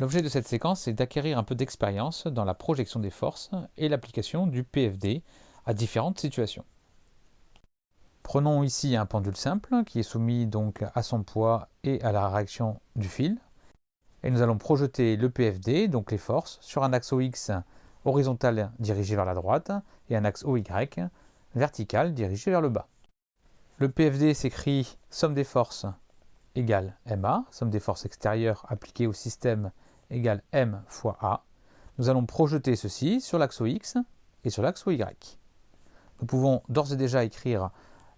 L'objet de cette séquence est d'acquérir un peu d'expérience dans la projection des forces et l'application du PFD à différentes situations. Prenons ici un pendule simple qui est soumis donc à son poids et à la réaction du fil. Et nous allons projeter le PFD, donc les forces, sur un axe OX horizontal dirigé vers la droite et un axe OY vertical dirigé vers le bas. Le PFD s'écrit somme des forces égale MA, somme des forces extérieures appliquées au système égale M fois A. Nous allons projeter ceci sur l'axe OX et sur l'axe OY. Nous pouvons d'ores et déjà écrire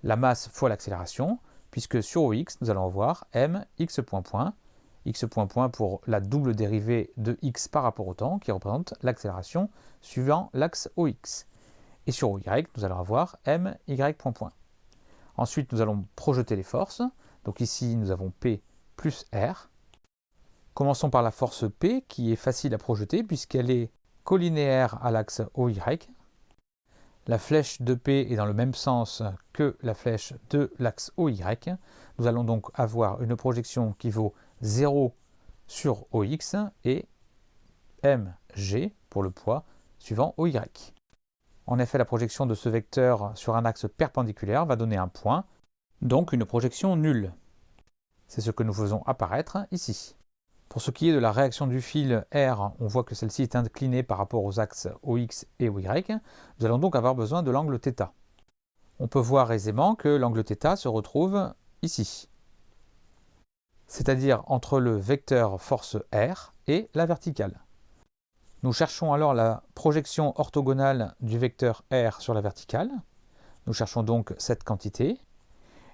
la masse fois l'accélération, puisque sur OX, nous allons avoir M x point point, x point point pour la double dérivée de x par rapport au temps, qui représente l'accélération suivant l'axe OX. Et sur OY, nous allons avoir M y point point. Ensuite, nous allons projeter les forces. Donc ici, nous avons P plus R. Commençons par la force P, qui est facile à projeter, puisqu'elle est collinéaire à l'axe OY, la flèche de P est dans le même sens que la flèche de l'axe OY. Nous allons donc avoir une projection qui vaut 0 sur OX et mg pour le poids suivant OY. En effet, la projection de ce vecteur sur un axe perpendiculaire va donner un point, donc une projection nulle. C'est ce que nous faisons apparaître ici. Pour ce qui est de la réaction du fil R, on voit que celle-ci est inclinée par rapport aux axes OX et OY. Nous allons donc avoir besoin de l'angle θ. On peut voir aisément que l'angle θ se retrouve ici, c'est-à-dire entre le vecteur force R et la verticale. Nous cherchons alors la projection orthogonale du vecteur R sur la verticale. Nous cherchons donc cette quantité.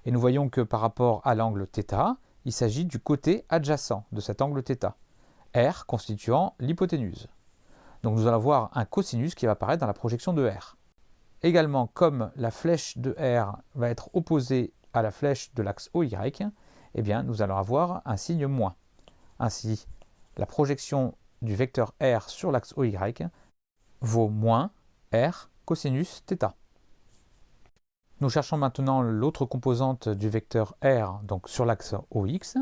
Et nous voyons que par rapport à l'angle θ, il s'agit du côté adjacent de cet angle θ, R constituant l'hypoténuse. Donc nous allons avoir un cosinus qui va apparaître dans la projection de R. Également, comme la flèche de R va être opposée à la flèche de l'axe OY, eh bien, nous allons avoir un signe moins. Ainsi, la projection du vecteur R sur l'axe OY vaut moins R cosinus θ. Nous cherchons maintenant l'autre composante du vecteur R, donc sur l'axe OX.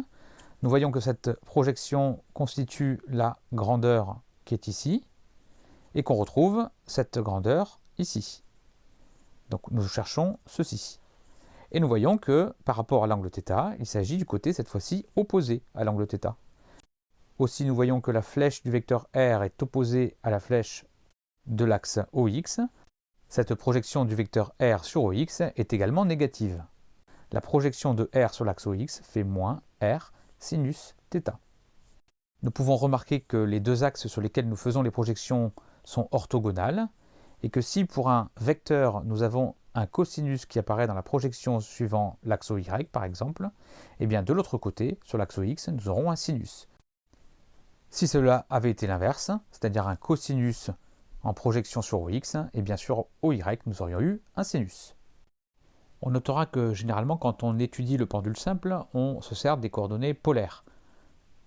Nous voyons que cette projection constitue la grandeur qui est ici, et qu'on retrouve cette grandeur ici. Donc nous cherchons ceci. Et nous voyons que par rapport à l'angle θ, il s'agit du côté cette fois-ci opposé à l'angle θ. Aussi nous voyons que la flèche du vecteur R est opposée à la flèche de l'axe OX, cette projection du vecteur R sur OX est également négative. La projection de R sur l'axe OX fait moins R sinus θ. Nous pouvons remarquer que les deux axes sur lesquels nous faisons les projections sont orthogonales et que si pour un vecteur nous avons un cosinus qui apparaît dans la projection suivant l'axe OY par exemple, et eh bien de l'autre côté, sur l'axe OX, nous aurons un sinus. Si cela avait été l'inverse, c'est-à-dire un cosinus en projection sur OX, et bien sûr OY, nous aurions eu un sinus. On notera que généralement quand on étudie le pendule simple, on se sert des coordonnées polaires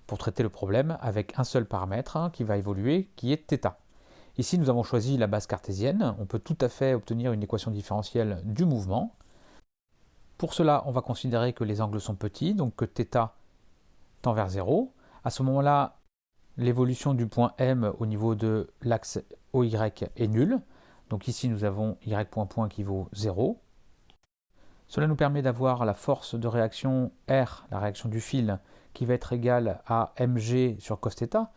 pour traiter le problème avec un seul paramètre hein, qui va évoluer, qui est θ. Ici, nous avons choisi la base cartésienne. On peut tout à fait obtenir une équation différentielle du mouvement. Pour cela, on va considérer que les angles sont petits, donc que θ tend vers 0. À ce moment-là, l'évolution du point M au niveau de l'axe OY est nulle. Donc ici, nous avons Y point point qui vaut 0. Cela nous permet d'avoir la force de réaction R, la réaction du fil, qui va être égale à mg sur cos θ.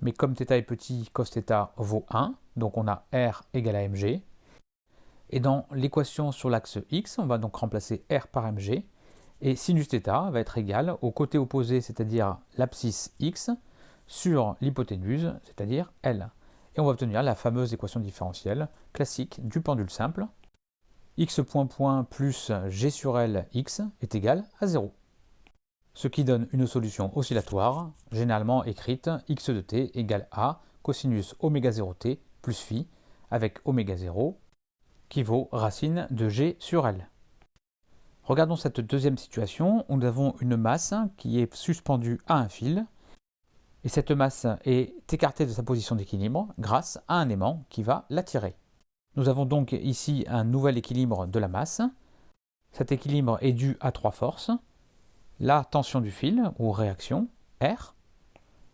Mais comme θ est petit, cos θ vaut 1, donc on a R égale à mg. Et dans l'équation sur l'axe x, on va donc remplacer R par mg, et sinus θ va être égal au côté opposé, c'est-à-dire l'abscisse x, sur l'hypoténuse, c'est-à-dire L. Et on va obtenir la fameuse équation différentielle classique du pendule simple. x point point plus g sur L x est égal à 0. Ce qui donne une solution oscillatoire, généralement écrite x de t égale a cosinus oméga 0t plus phi avec oméga 0 qui vaut racine de g sur L. Regardons cette deuxième situation où nous avons une masse qui est suspendue à un fil et cette masse est écartée de sa position d'équilibre grâce à un aimant qui va l'attirer. Nous avons donc ici un nouvel équilibre de la masse. Cet équilibre est dû à trois forces. La tension du fil, ou réaction, R,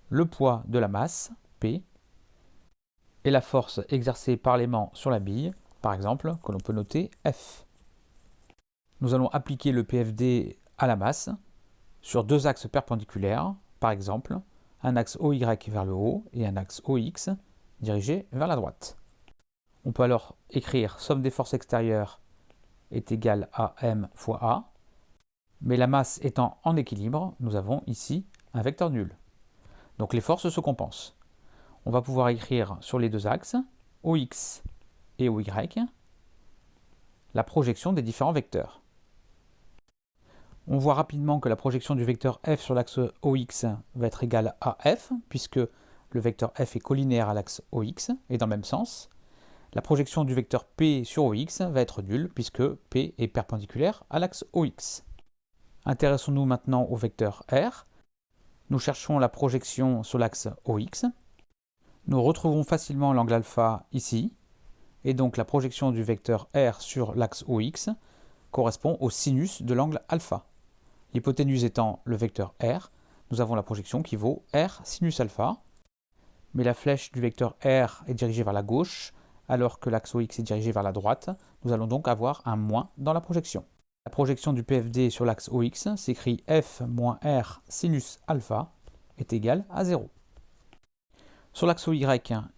le poids de la masse, P, et la force exercée par l'aimant sur la bille, par exemple, que l'on peut noter F. Nous allons appliquer le PFD à la masse sur deux axes perpendiculaires, par exemple, un axe OY vers le haut et un axe OX dirigé vers la droite. On peut alors écrire somme des forces extérieures est égale à m fois a, mais la masse étant en équilibre, nous avons ici un vecteur nul. Donc les forces se compensent. On va pouvoir écrire sur les deux axes, OX et OY, la projection des différents vecteurs. On voit rapidement que la projection du vecteur f sur l'axe OX va être égale à f, puisque le vecteur f est collinéaire à l'axe OX, et dans le même sens. La projection du vecteur P sur OX va être nulle puisque P est perpendiculaire à l'axe OX. Intéressons-nous maintenant au vecteur R. Nous cherchons la projection sur l'axe OX. Nous retrouvons facilement l'angle alpha ici, et donc la projection du vecteur R sur l'axe OX correspond au sinus de l'angle alpha. L'hypoténuse étant le vecteur R, nous avons la projection qui vaut R sinus alpha, mais la flèche du vecteur R est dirigée vers la gauche, alors que l'axe OX est dirigé vers la droite, nous allons donc avoir un moins dans la projection. La projection du PFD sur l'axe OX s'écrit F moins R sinus alpha est égal à 0. Sur l'axe OY,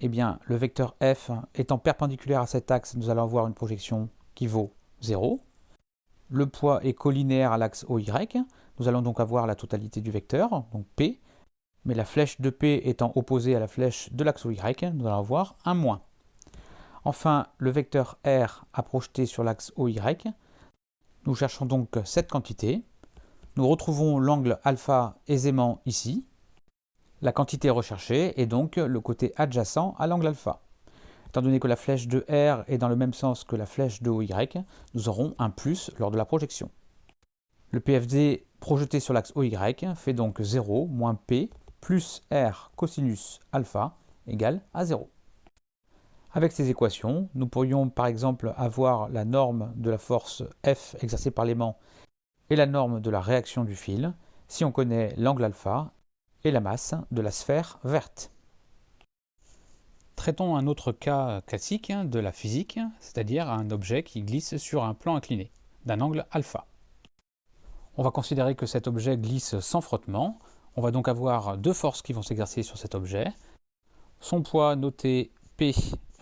eh bien, le vecteur F étant perpendiculaire à cet axe, nous allons avoir une projection qui vaut 0. Le poids est collinéaire à l'axe OY, nous allons donc avoir la totalité du vecteur, donc P, mais la flèche de P étant opposée à la flèche de l'axe OY, nous allons avoir un moins. Enfin, le vecteur R à projeter sur l'axe OY. Nous cherchons donc cette quantité. Nous retrouvons l'angle alpha aisément ici. La quantité recherchée est donc le côté adjacent à l'angle alpha. Étant donné que la flèche de R est dans le même sens que la flèche de OY, nous aurons un plus lors de la projection. Le PFD projeté sur l'axe OY fait donc 0 moins P plus R cosinus alpha égale à 0. Avec ces équations, nous pourrions par exemple avoir la norme de la force F exercée par l'aimant et la norme de la réaction du fil si on connaît l'angle alpha et la masse de la sphère verte. Traitons un autre cas classique de la physique, c'est-à-dire un objet qui glisse sur un plan incliné, d'un angle alpha. On va considérer que cet objet glisse sans frottement. On va donc avoir deux forces qui vont s'exercer sur cet objet. Son poids noté P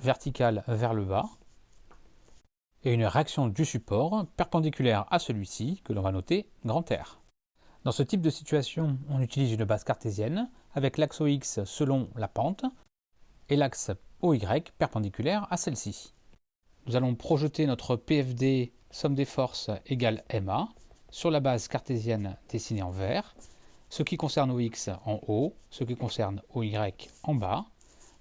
verticale vers le bas et une réaction du support perpendiculaire à celui-ci que l'on va noter R. Dans ce type de situation, on utilise une base cartésienne avec l'axe OX selon la pente et l'axe OY perpendiculaire à celle-ci. Nous allons projeter notre PFD somme des forces égale MA sur la base cartésienne dessinée en vert, ce qui concerne OX en haut, ce qui concerne OY en bas,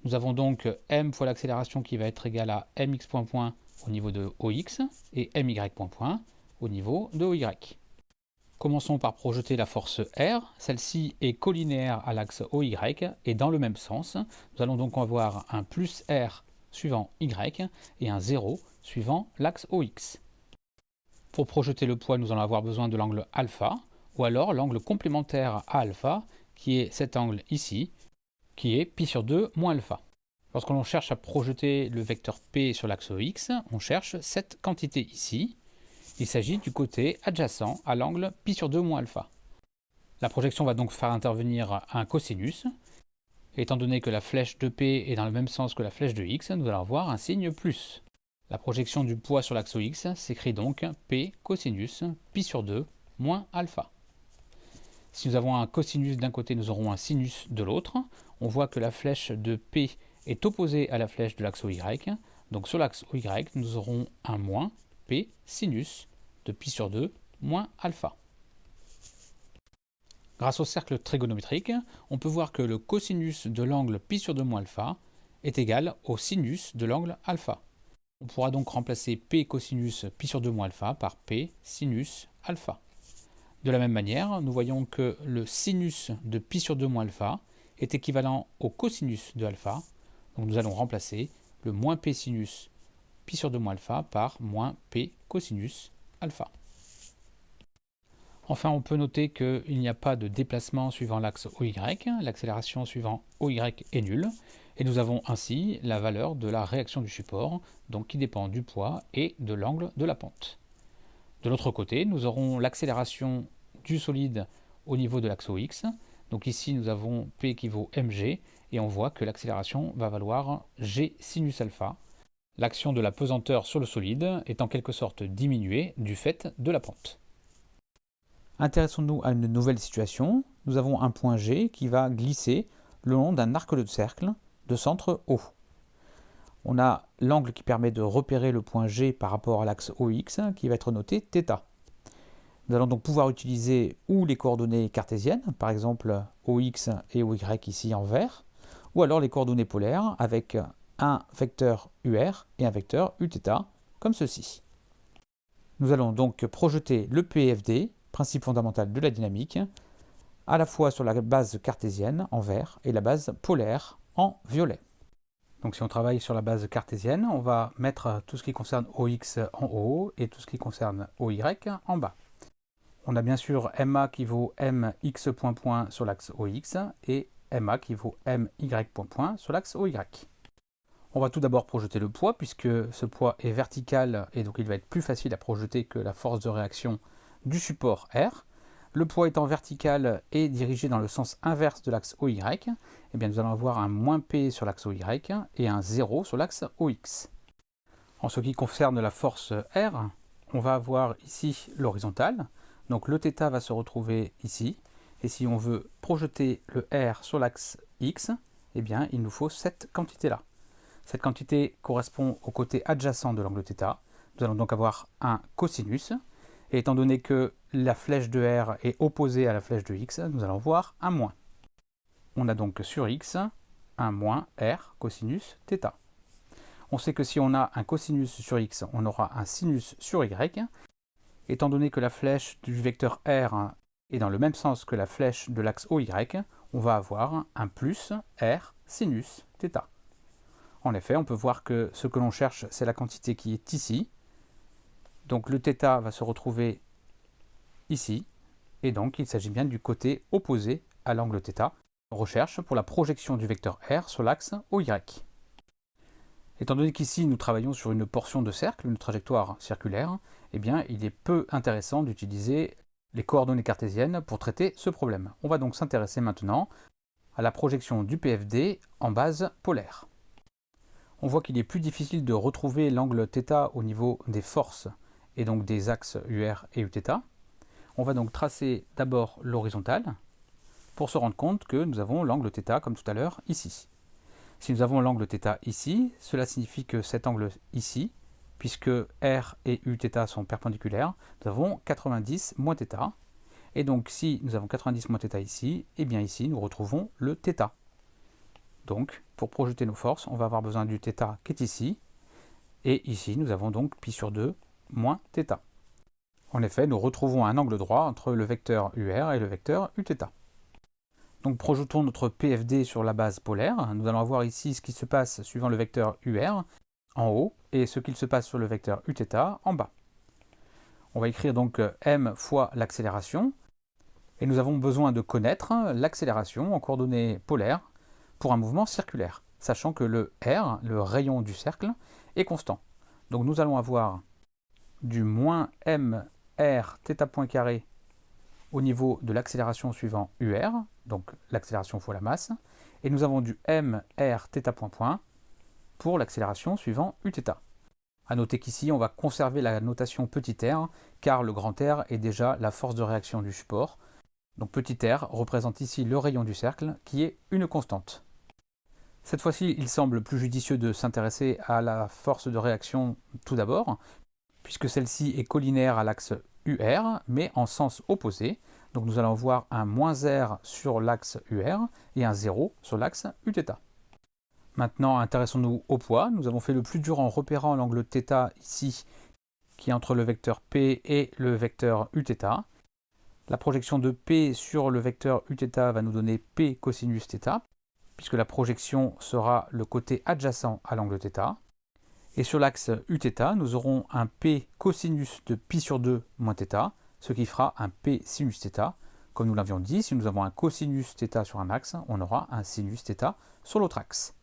nous avons donc m fois l'accélération qui va être égale à mx point point au niveau de OX et my point point au niveau de OY. Commençons par projeter la force R. Celle-ci est collinéaire à l'axe OY et dans le même sens. Nous allons donc avoir un plus R suivant Y et un 0 suivant l'axe OX. Pour projeter le poids, nous allons avoir besoin de l'angle alpha ou alors l'angle complémentaire à alpha qui est cet angle ici qui est pi sur 2 moins alpha. Lorsque l'on cherche à projeter le vecteur P sur l'axe X, on cherche cette quantité ici. Il s'agit du côté adjacent à l'angle pi sur 2 moins alpha. La projection va donc faire intervenir un cosinus. Étant donné que la flèche de P est dans le même sens que la flèche de X, nous allons avoir un signe plus. La projection du poids sur l'axe X s'écrit donc P cosinus pi sur 2 moins alpha. Si nous avons un cosinus d'un côté, nous aurons un sinus de l'autre. On voit que la flèche de P est opposée à la flèche de l'axe Y. Donc sur l'axe Y, nous aurons un moins P sinus de pi sur 2 moins alpha. Grâce au cercle trigonométrique, on peut voir que le cosinus de l'angle pi sur 2 moins alpha est égal au sinus de l'angle alpha. On pourra donc remplacer P cosinus pi sur 2 moins alpha par P sinus alpha. De la même manière, nous voyons que le sinus de pi sur 2 moins alpha est équivalent au cosinus de alpha. Donc nous allons remplacer le moins p sinus pi sur 2 moins alpha par moins p cosinus alpha. Enfin, on peut noter qu'il n'y a pas de déplacement suivant l'axe OY, l'accélération suivant OY est nulle, et nous avons ainsi la valeur de la réaction du support, donc qui dépend du poids et de l'angle de la pente. De l'autre côté, nous aurons l'accélération du solide au niveau de l'axe OX, donc ici nous avons P qui vaut mg, et on voit que l'accélération va valoir g sinus alpha. L'action de la pesanteur sur le solide est en quelque sorte diminuée du fait de la pente. Intéressons-nous à une nouvelle situation. Nous avons un point G qui va glisser le long d'un arc de cercle de centre O. On a l'angle qui permet de repérer le point G par rapport à l'axe OX qui va être noté θ. Nous allons donc pouvoir utiliser ou les coordonnées cartésiennes, par exemple OX et OY ici en vert, ou alors les coordonnées polaires avec un vecteur UR et un vecteur Uθ, comme ceci. Nous allons donc projeter le PFD principe fondamental de la dynamique, à la fois sur la base cartésienne en vert et la base polaire en violet. Donc si on travaille sur la base cartésienne, on va mettre tout ce qui concerne OX en haut et tout ce qui concerne OY en bas. On a bien sûr MA qui vaut MX point point sur l'axe OX et MA qui vaut MY sur l'axe OY. On va tout d'abord projeter le poids puisque ce poids est vertical et donc il va être plus facile à projeter que la force de réaction du support R. Le poids étant vertical et dirigé dans le sens inverse de l'axe OY, eh bien nous allons avoir un moins P sur l'axe OY et un 0 sur l'axe OX. En ce qui concerne la force R, on va avoir ici l'horizontale. Donc le θ va se retrouver ici. Et si on veut projeter le R sur l'axe X, eh bien il nous faut cette quantité-là. Cette quantité correspond au côté adjacent de l'angle θ. Nous allons donc avoir un cosinus et étant donné que la flèche de R est opposée à la flèche de X, nous allons voir un moins. On a donc sur X un moins R cosinus θ. On sait que si on a un cosinus sur X, on aura un sinus sur Y. Étant donné que la flèche du vecteur R est dans le même sens que la flèche de l'axe OY, on va avoir un plus R sinus θ. En effet, on peut voir que ce que l'on cherche, c'est la quantité qui est ici, donc le θ va se retrouver ici, et donc il s'agit bien du côté opposé à l'angle θ. recherche pour la projection du vecteur R sur l'axe OY. Étant donné qu'ici nous travaillons sur une portion de cercle, une trajectoire circulaire, eh bien il est peu intéressant d'utiliser les coordonnées cartésiennes pour traiter ce problème. On va donc s'intéresser maintenant à la projection du PFD en base polaire On voit qu'il est plus difficile de retrouver l'angle θ au niveau des forces et donc des axes UR et Uθ. On va donc tracer d'abord l'horizontale pour se rendre compte que nous avons l'angle θ comme tout à l'heure ici. Si nous avons l'angle θ ici, cela signifie que cet angle ici, puisque R et Uθ sont perpendiculaires, nous avons 90 moins θ. Et donc si nous avons 90 moins θ ici, et eh bien ici nous retrouvons le θ. Donc pour projeter nos forces, on va avoir besoin du θ qui est ici, et ici nous avons donc pi sur 2 moins θ. En effet, nous retrouvons un angle droit entre le vecteur UR et le vecteur Uθ. Donc projetons notre PFD sur la base polaire. Nous allons voir ici ce qui se passe suivant le vecteur UR en haut et ce qu'il se passe sur le vecteur Uθ en bas. On va écrire donc m fois l'accélération et nous avons besoin de connaître l'accélération en coordonnées polaires pour un mouvement circulaire, sachant que le r, le rayon du cercle, est constant. Donc nous allons avoir du moins mr θ point carré au niveau de l'accélération suivant UR, donc l'accélération fois la masse, et nous avons du mr θ point point pour l'accélération suivant Uθ. A noter qu'ici, on va conserver la notation petit r, car le grand R est déjà la force de réaction du support. Donc petit r représente ici le rayon du cercle, qui est une constante. Cette fois-ci, il semble plus judicieux de s'intéresser à la force de réaction tout d'abord, puisque celle-ci est collinaire à l'axe UR, mais en sens opposé. Donc nous allons voir un moins R sur l'axe UR et un 0 sur l'axe Uθ. Maintenant, intéressons-nous au poids. Nous avons fait le plus dur en repérant l'angle θ ici, qui est entre le vecteur P et le vecteur Uθ. La projection de P sur le vecteur Uθ va nous donner P cosinus θ, puisque la projection sera le côté adjacent à l'angle θ. Et sur l'axe Uθ, nous aurons un P cosinus de pi sur 2 moins θ, ce qui fera un P sinus θ. Comme nous l'avions dit, si nous avons un cosinus θ sur un axe, on aura un sinus θ sur l'autre axe.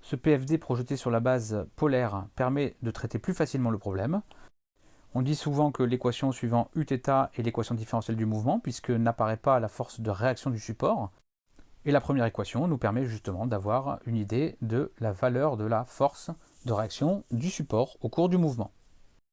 Ce PFD projeté sur la base polaire permet de traiter plus facilement le problème. On dit souvent que l'équation suivant Uθ est l'équation différentielle du mouvement, puisque n'apparaît pas la force de réaction du support. et la première équation nous permet justement d'avoir une idée de la valeur de la force de réaction du support au cours du mouvement.